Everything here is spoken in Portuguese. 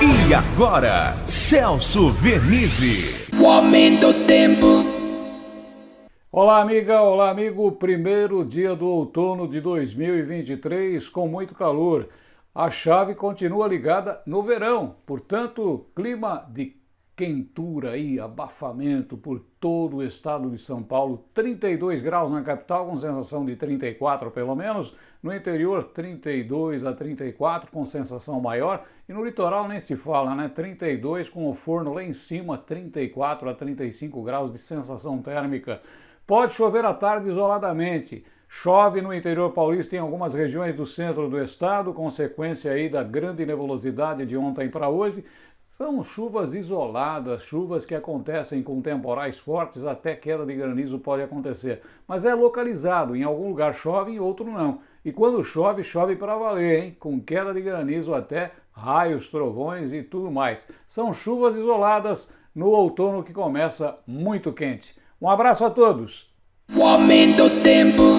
E agora, Celso Vernizzi. O aumento do tempo. Olá, amiga, olá, amigo. Primeiro dia do outono de 2023 com muito calor. A chave continua ligada no verão, portanto, clima de quentura e abafamento por todo o estado de São Paulo, 32 graus na capital com sensação de 34 pelo menos, no interior 32 a 34 com sensação maior e no litoral nem se fala, né? 32 com o forno lá em cima, 34 a 35 graus de sensação térmica. Pode chover à tarde isoladamente. Chove no interior paulista em algumas regiões do centro do estado, consequência aí da grande nebulosidade de ontem para hoje, são chuvas isoladas, chuvas que acontecem com temporais fortes, até queda de granizo pode acontecer. Mas é localizado, em algum lugar chove, em outro não. E quando chove, chove para valer, hein? Com queda de granizo até raios, trovões e tudo mais. São chuvas isoladas no outono que começa muito quente. Um abraço a todos! O aumento do tempo.